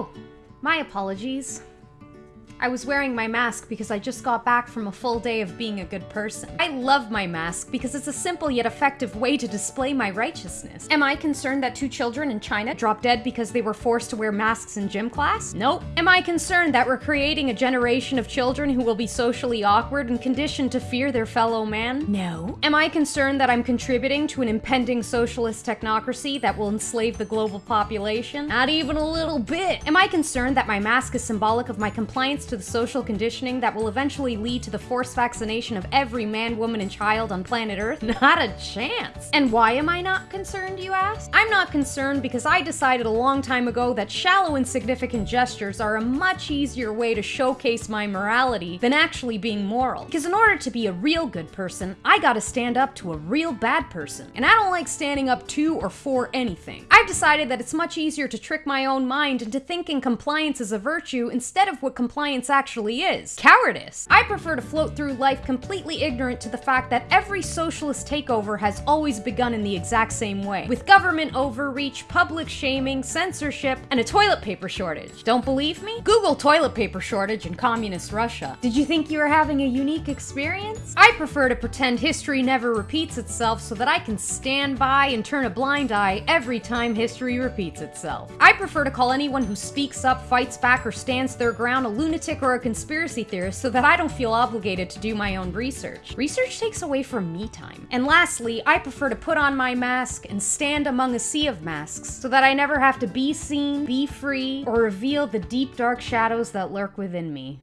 Oh, my apologies. I was wearing my mask because I just got back from a full day of being a good person. I love my mask because it's a simple yet effective way to display my righteousness. Am I concerned that two children in China dropped dead because they were forced to wear masks in gym class? Nope. Am I concerned that we're creating a generation of children who will be socially awkward and conditioned to fear their fellow man? No. Am I concerned that I'm contributing to an impending socialist technocracy that will enslave the global population? Not even a little bit. Am I concerned that my mask is symbolic of my compliance to the social conditioning that will eventually lead to the forced vaccination of every man, woman, and child on planet Earth? Not a chance. And why am I not concerned, you ask? I'm not concerned because I decided a long time ago that shallow, insignificant gestures are a much easier way to showcase my morality than actually being moral. Because in order to be a real good person, I gotta stand up to a real bad person. And I don't like standing up to or for anything. I've decided that it's much easier to trick my own mind into thinking compliance is a virtue instead of what compliance actually is cowardice. I prefer to float through life completely ignorant to the fact that every socialist takeover has always begun in the exact same way with government overreach, public shaming, censorship, and a toilet paper shortage. Don't believe me? Google toilet paper shortage in communist Russia. Did you think you were having a unique experience? I prefer to pretend history never repeats itself so that I can stand by and turn a blind eye every time history repeats itself. I prefer to call anyone who speaks up, fights back, or stands their ground a or a conspiracy theorist so that I don't feel obligated to do my own research. Research takes away from me time. And lastly, I prefer to put on my mask and stand among a sea of masks so that I never have to be seen, be free, or reveal the deep dark shadows that lurk within me.